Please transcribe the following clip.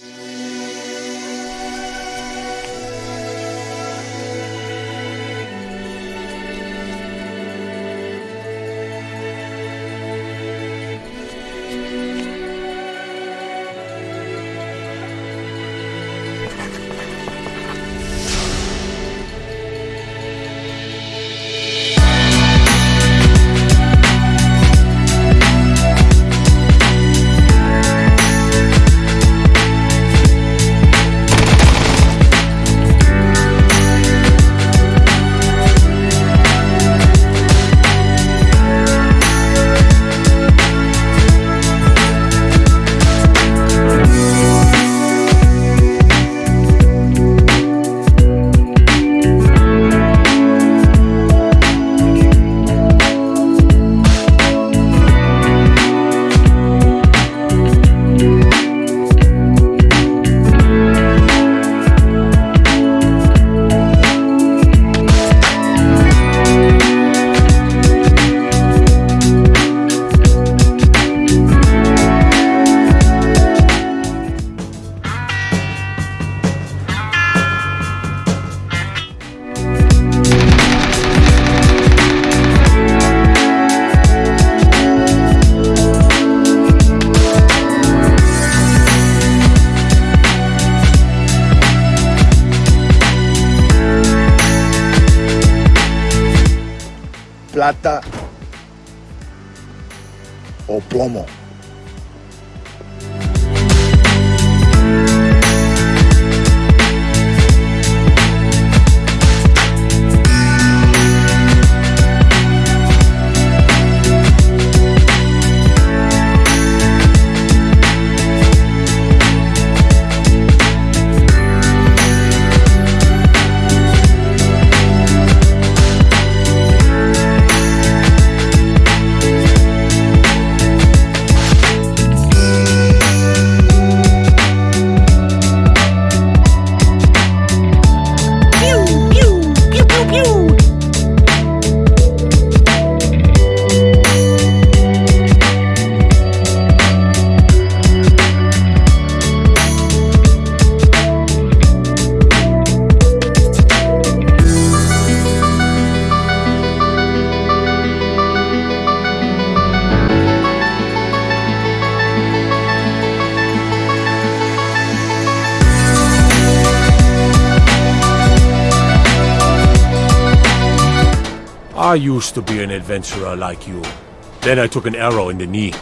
you plata o plomo. I used to be an adventurer like you. Then I took an arrow in the knee.